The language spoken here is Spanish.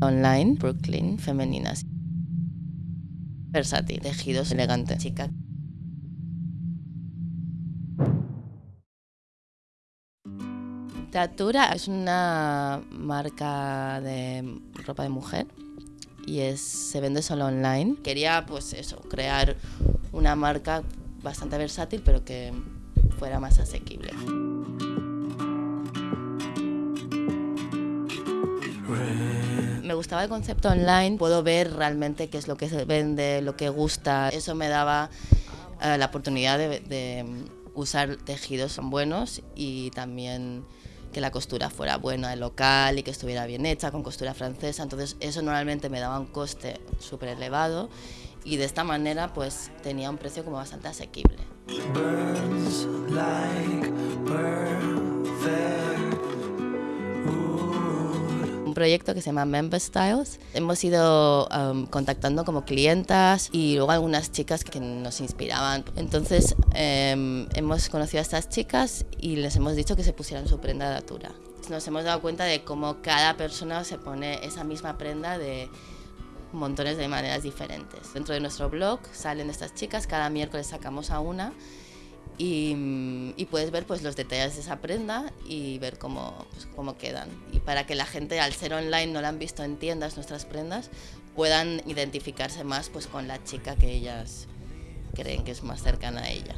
Online, Brooklyn, femeninas. Versátil, tejidos elegante, chica. Tatura es una marca de ropa de mujer y es, se vende solo online. Quería pues eso, crear una marca bastante versátil pero que fuera más asequible. Me gustaba el concepto online, puedo ver realmente qué es lo que se vende, lo que gusta. Eso me daba eh, la oportunidad de, de usar tejidos buenos y también que la costura fuera buena, local y que estuviera bien hecha, con costura francesa. Entonces eso normalmente me daba un coste súper elevado y de esta manera pues tenía un precio como bastante asequible. Un proyecto que se llama Member Styles. Hemos ido um, contactando como clientas y luego algunas chicas que nos inspiraban. Entonces um, hemos conocido a estas chicas y les hemos dicho que se pusieran su prenda de atura. Nos hemos dado cuenta de cómo cada persona se pone esa misma prenda de montones de maneras diferentes. Dentro de nuestro blog salen estas chicas, cada miércoles sacamos a una y, y, puedes ver pues los detalles de esa prenda y ver cómo, pues, cómo quedan. Y para que la gente, al ser online, no la han visto en tiendas nuestras prendas, puedan identificarse más pues con la chica que ellas creen que es más cercana a ella.